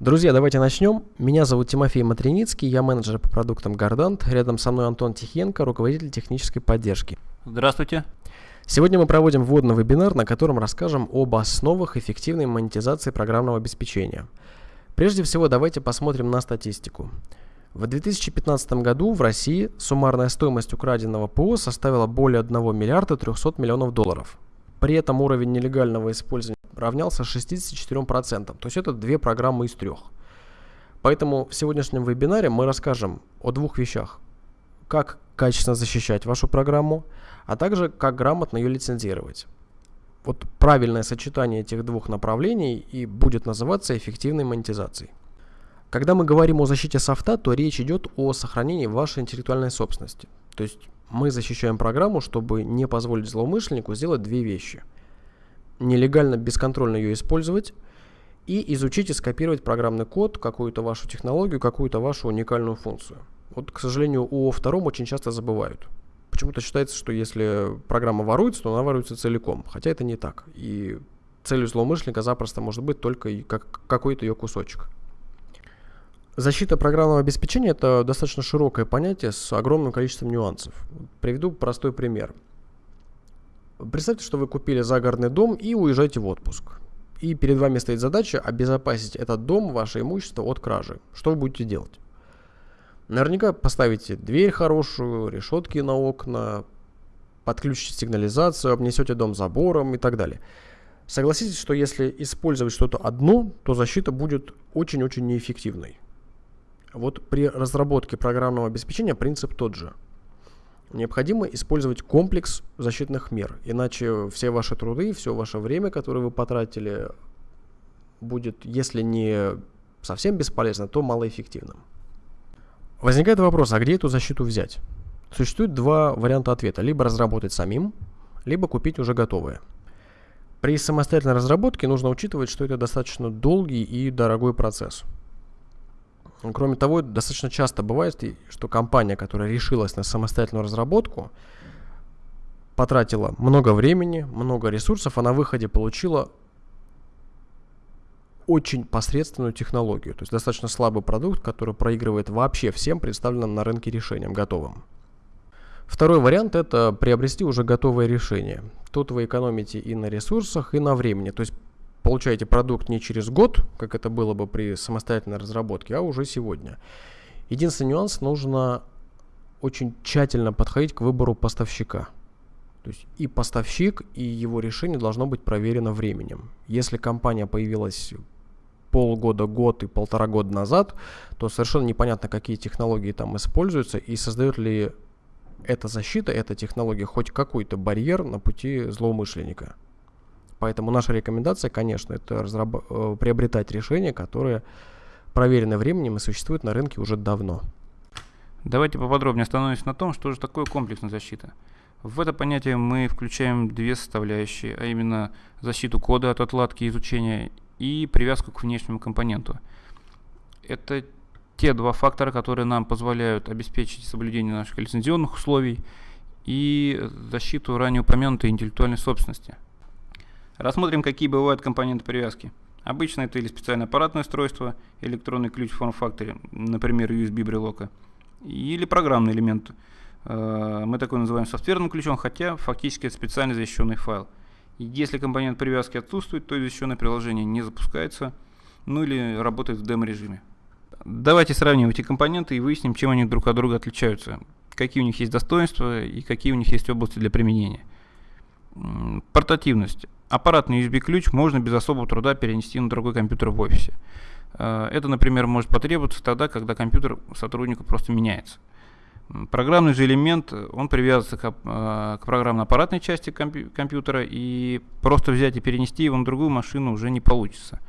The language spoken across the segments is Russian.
Друзья, давайте начнем. Меня зовут Тимофей Матриницкий, я менеджер по продуктам Гордант. Рядом со мной Антон Тихенко, руководитель технической поддержки. Здравствуйте. Сегодня мы проводим вводный вебинар, на котором расскажем об основах эффективной монетизации программного обеспечения. Прежде всего, давайте посмотрим на статистику. В 2015 году в России суммарная стоимость украденного ПО составила более 1 миллиарда 300 миллионов долларов. При этом уровень нелегального использования равнялся 64%, то есть это две программы из трех. Поэтому в сегодняшнем вебинаре мы расскажем о двух вещах. Как качественно защищать вашу программу, а также как грамотно ее лицензировать. Вот правильное сочетание этих двух направлений и будет называться эффективной монетизацией. Когда мы говорим о защите софта, то речь идет о сохранении вашей интеллектуальной собственности. То есть мы защищаем программу, чтобы не позволить злоумышленнику сделать две вещи. Нелегально, бесконтрольно ее использовать и изучить и скопировать программный код, какую-то вашу технологию, какую-то вашу уникальную функцию. Вот, к сожалению, о втором очень часто забывают. Почему-то считается, что если программа воруется, то она воруется целиком. Хотя это не так. И целью злоумышленника запросто может быть только как, какой-то ее кусочек. Защита программного обеспечения – это достаточно широкое понятие с огромным количеством нюансов. Приведу простой пример. Представьте, что вы купили загородный дом и уезжаете в отпуск. И перед вами стоит задача обезопасить этот дом, ваше имущество от кражи. Что вы будете делать? Наверняка поставите дверь хорошую, решетки на окна, подключите сигнализацию, обнесете дом забором и так далее. Согласитесь, что если использовать что-то одно, то защита будет очень-очень неэффективной. Вот при разработке программного обеспечения принцип тот же. Необходимо использовать комплекс защитных мер, иначе все ваши труды, все ваше время, которое вы потратили, будет, если не совсем бесполезно, то малоэффективным. Возникает вопрос, а где эту защиту взять? Существует два варианта ответа. Либо разработать самим, либо купить уже готовое. При самостоятельной разработке нужно учитывать, что это достаточно долгий и дорогой процесс – Кроме того, достаточно часто бывает, что компания, которая решилась на самостоятельную разработку, потратила много времени, много ресурсов, а на выходе получила очень посредственную технологию, то есть достаточно слабый продукт, который проигрывает вообще всем представленным на рынке решениям готовым. Второй вариант это приобрести уже готовое решение. Тут вы экономите и на ресурсах, и на времени. То есть получаете продукт не через год, как это было бы при самостоятельной разработке, а уже сегодня. Единственный нюанс, нужно очень тщательно подходить к выбору поставщика. То есть и поставщик, и его решение должно быть проверено временем. Если компания появилась полгода, год и полтора года назад, то совершенно непонятно, какие технологии там используются и создает ли эта защита, эта технология хоть какой-то барьер на пути злоумышленника. Поэтому наша рекомендация, конечно, это разраб- э, приобретать решения, которые проверены временем и существуют на рынке уже давно. Давайте поподробнее остановимся на том, что же такое комплексная защита. В это понятие мы включаем две составляющие, а именно защиту кода от отладки и изучения и привязку к внешнему компоненту. Это те два фактора, которые нам позволяют обеспечить соблюдение наших лицензионных условий и защиту ранее упомянутой интеллектуальной собственности – Рассмотрим, какие бывают компоненты привязки. Обычно это или специальное аппаратное устройство, электронный ключ в форм-факторе, например, USB брелока, или программный элемент. Э, мы такой называем софтверным ключом, хотя фактически это специально защищенный файл. Если компонент привязки отсутствует, то защищенное приложение не запускается, ну или работает в демо-режиме. Давайте сравним эти компоненты и выясним, чем они друг от друга отличаются, какие у них есть достоинства и какие у них есть области для применения. Портативность. Аппаратный USB-ключ можно без особого труда перенести на другой компьютер в офисе. Э, это, например, может потребоваться тогда, когда компьютер сотрудника просто меняется. Программный же элемент, он привязывается к, э, к программно-аппаратной части компью компьютера, и просто взять и перенести его на другую машину уже не получится.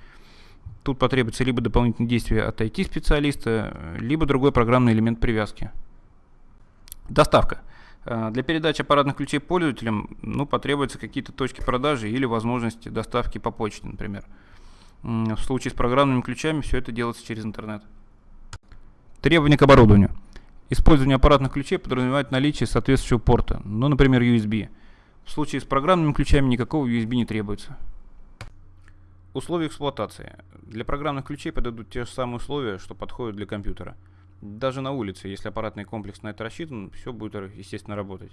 Тут потребуется либо дополнительные действия от IT-специалиста, либо другой программный элемент привязки. Доставка. Э, для передачи аппаратных ключей пользователям ну, потребуются какие-то точки продажи или возможности доставки по почте, например. В случае с программными ключами все это делается через интернет. Требования к оборудованию. Использование аппаратных ключей подразумевает наличие соответствующего порта, ну, например, USB. В случае с программными ключами никакого USB не требуется. Условия эксплуатации. Для программных ключей подойдут те же самые условия, что подходят для компьютера. Даже на улице, если аппаратный комплекс на это рассчитан, все будет, естественно, работать.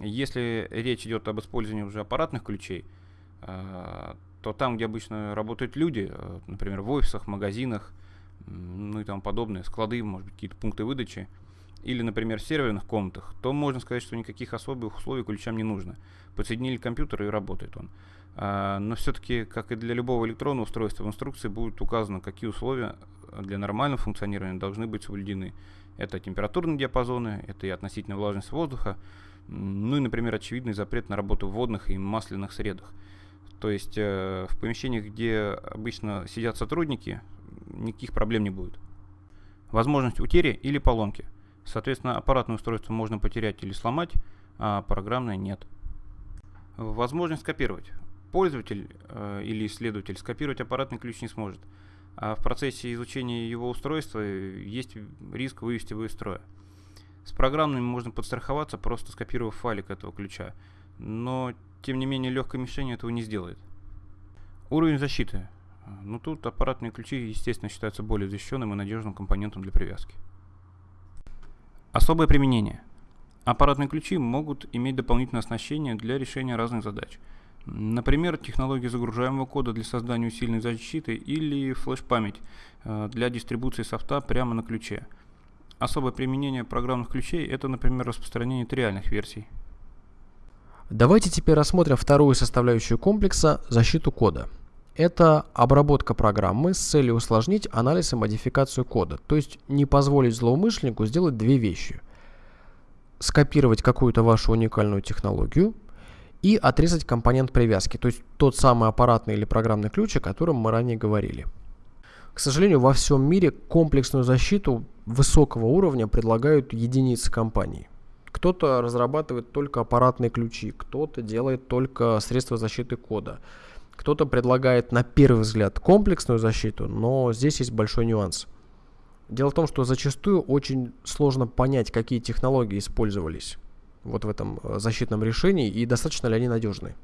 Если речь идет об использовании уже аппаратных ключей, э, то там, где обычно работают люди, э, например, в офисах, магазинах, ну и тому подобное, склады, может быть, какие-то пункты выдачи, или, например, в серверных комнатах, то можно сказать, что никаких особых условий ключам не нужно. Подсоединили компьютер и работает он. А, но все-таки, как и для любого электронного устройства, в инструкции будет указано, какие условия для нормального функционирования должны быть соблюдены. Это температурные диапазоны, это и относительная влажность воздуха, ну и, например, очевидный запрет на работу в водных и масляных средах. То есть э, в помещениях, где обычно сидят сотрудники, никаких проблем не будет. Возможность утери или поломки. Соответственно, аппаратное устройство можно потерять или сломать, а программное нет. Возможность скопировать. Пользователь э, или исследователь скопировать аппаратный ключ не сможет, а в процессе изучения его устройства есть риск вывести его из строя. С программными можно подстраховаться, просто скопировав файлик этого ключа, но тем не менее легкой мишенью этого не сделает. Уровень защиты. Ну тут аппаратные ключи, естественно, считаются более защищенным и надежным компонентом для привязки. Особое применение. Аппаратные ключи могут иметь дополнительное оснащение для решения разных задач. Например, технологии загружаемого кода для создания усиленной защиты или флеш-память э, для дистрибуции софта прямо на ключе. Особое применение программных ключей – это, например, распространение триальных версий. Давайте теперь рассмотрим вторую составляющую комплекса – защиту кода. Это обработка программы с целью усложнить анализ и модификацию кода, то есть не позволить злоумышленнику сделать две вещи. Скопировать какую-то вашу уникальную технологию и отрезать компонент привязки, то есть тот самый аппаратный или программный ключ, о котором мы ранее говорили. К сожалению, во всем мире комплексную защиту высокого уровня предлагают единицы компаний. Кто-то разрабатывает только аппаратные ключи, кто-то делает только средства защиты кода. Кто-то предлагает на первый взгляд комплексную защиту, но здесь есть большой нюанс. Дело в том, что зачастую очень сложно понять, какие технологии использовались вот в этом э, защитном решении и достаточно ли они надежны.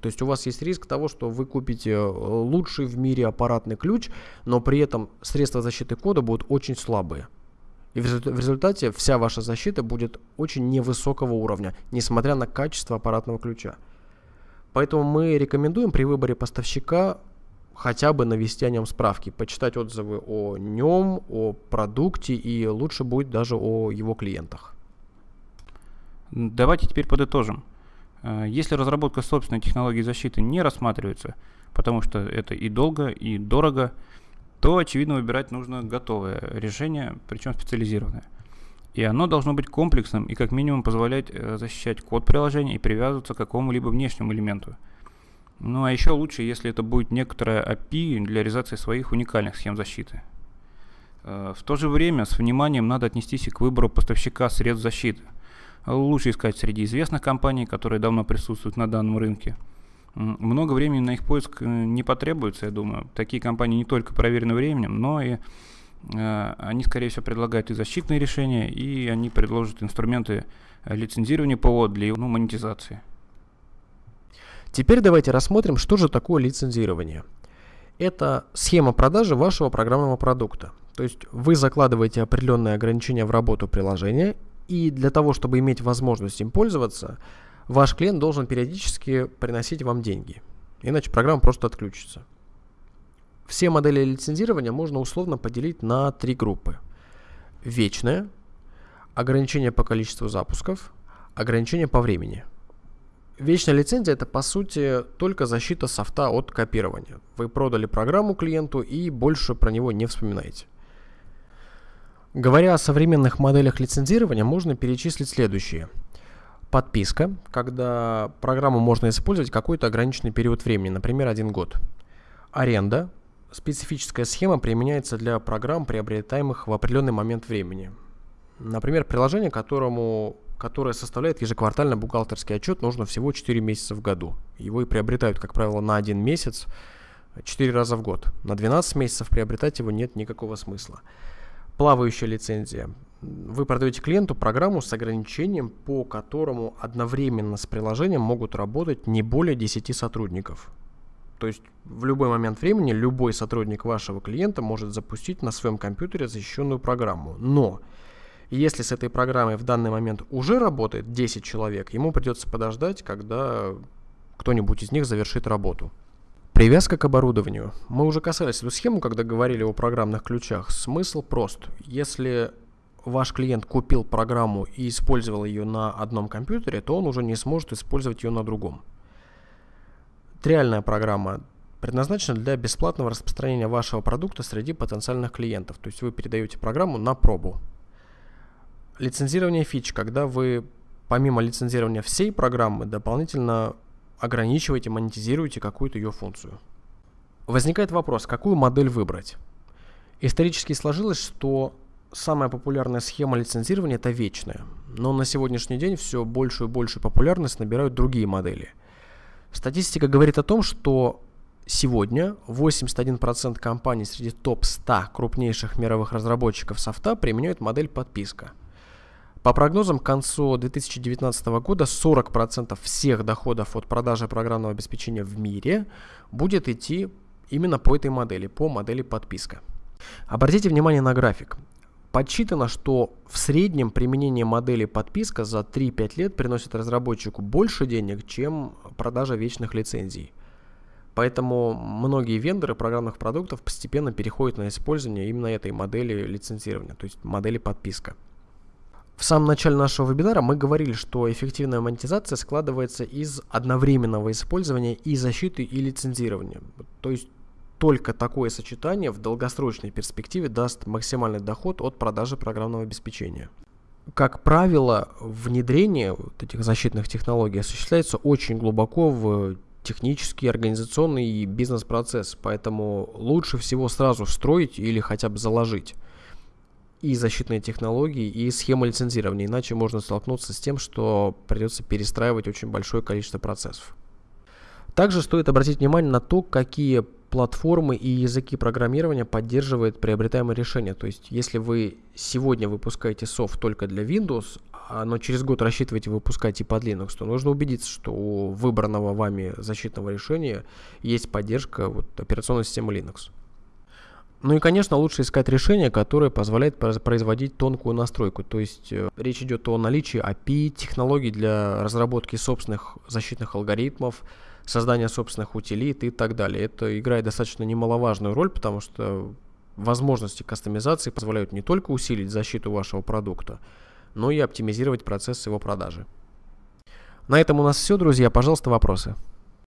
То есть у вас есть риск того, что вы купите э, лучший в мире аппаратный ключ, но при этом средства защиты кода будут очень слабые. И в результате вся ваша защита будет очень невысокого уровня, несмотря на качество аппаратного ключа. Поэтому мы рекомендуем при выборе поставщика хотя бы навести о нем справки, почитать отзывы о нем, о продукте и лучше будет даже о его клиентах. Давайте теперь подытожим. Э, если разработка собственной технологии защиты не рассматривается, потому что это и долго, и дорого, то, очевидно, выбирать нужно готовое решение, причем специализированное. И оно должно быть комплексным и как минимум позволять э, защищать код приложения и привязываться к какому-либо внешнему элементу. Ну а еще лучше, если это будет некоторая API для реализации своих уникальных схем защиты. Э, в то же время с вниманием надо отнестись и к выбору поставщика средств защиты. Лучше искать среди известных компаний, которые давно присутствуют на данном рынке – много времени на их поиск э, не потребуется, я думаю. Такие компании не только проверены временем, но и они, скорее всего, предлагают и защитные решения, и они предложат инструменты э, лицензирования ПО для ну, монетизации. Теперь давайте рассмотрим, что же такое лицензирование. Это схема продажи вашего программного продукта. То есть вы закладываете определенные ограничения в работу приложения, и для того, чтобы иметь возможность им пользоваться, ваш клиент должен периодически приносить вам деньги. Иначе программа просто отключится. Все модели лицензирования можно условно поделить на три группы. Вечное, ограничение по количеству запусков, ограничение по времени. Вечная лицензия это по сути только защита софта от копирования. Вы продали программу клиенту и больше про него не вспоминаете. Говоря о современных моделях лицензирования, можно перечислить следующие – Подписка, когда программу можно использовать какой-то ограниченный период времени, например, один год. Аренда. Специфическая схема применяется для программ, приобретаемых в определенный момент времени. Например, приложение, которому, которое составляет ежеквартально бухгалтерский отчет, нужно всего 4 месяца в году. Его и приобретают, как правило, на один месяц 4 раза в год. На 12 месяцев приобретать его нет никакого смысла. Плавающая лицензия вы продаете клиенту программу с ограничением, по которому одновременно с приложением могут работать не более 10 сотрудников. То есть в любой момент времени любой сотрудник вашего клиента может запустить на своем компьютере защищенную программу. Но если с этой программой в данный момент уже работает 10 человек, ему придется подождать, когда кто-нибудь из них завершит работу. Привязка к оборудованию. Мы уже касались эту схему, когда говорили о программных ключах. Смысл прост. Если ваш клиент купил программу и использовал ее на одном компьютере, то он уже не сможет использовать ее на другом. Триальная программа предназначена для бесплатного распространения вашего продукта среди потенциальных клиентов. То есть вы передаете программу на пробу. Лицензирование фич, когда вы помимо лицензирования всей программы дополнительно ограничиваете, монетизируете какую-то ее функцию. Возникает вопрос, какую модель выбрать? Исторически сложилось, что самая популярная схема лицензирования это вечная, но на сегодняшний день все большую и большую популярность набирают другие модели. Статистика говорит о том, что сегодня 81% компаний среди топ-100 крупнейших мировых разработчиков софта применяют модель подписка – по прогнозам, к концу 2019 года 40% всех доходов от продажи программного обеспечения в мире будет идти именно по этой модели, по модели подписка. Обратите внимание на график. Подсчитано, что в среднем применение модели подписка за 3-5 лет приносит разработчику больше денег, чем продажа вечных лицензий. Поэтому многие вендоры программных продуктов постепенно переходят на использование именно этой модели лицензирования, то есть модели подписка. В самом начале нашего вебинара мы говорили, что эффективная монетизация складывается из одновременного использования и защиты, и лицензирования. То есть только такое сочетание в долгосрочной перспективе даст максимальный доход от продажи программного обеспечения. Как правило, внедрение вот этих защитных технологий осуществляется очень глубоко в технический, организационный и бизнес-процесс, поэтому лучше всего сразу встроить или хотя бы заложить и защитные технологии, и схема лицензирования, иначе можно столкнуться с тем, что придется перестраивать очень большое количество процессов. Также стоит обратить внимание на то, какие платформы и языки программирования поддерживает приобретаемое решение. То есть, если вы сегодня выпускаете софт только для Windows, но через год рассчитываете выпускать и под Linux, то нужно убедиться, что у выбранного вами защитного решения есть поддержка вот, операционной системы Linux. Ну и, конечно, лучше искать решение, которое позволяет производить тонкую настройку. То есть э, речь идет о наличии API, технологий для разработки собственных защитных алгоритмов, создания собственных утилит и так далее. Это играет достаточно немаловажную роль, потому что возможности кастомизации позволяют не только усилить защиту вашего продукта, но и оптимизировать процесс его продажи. На этом у нас все, друзья. Пожалуйста, вопросы.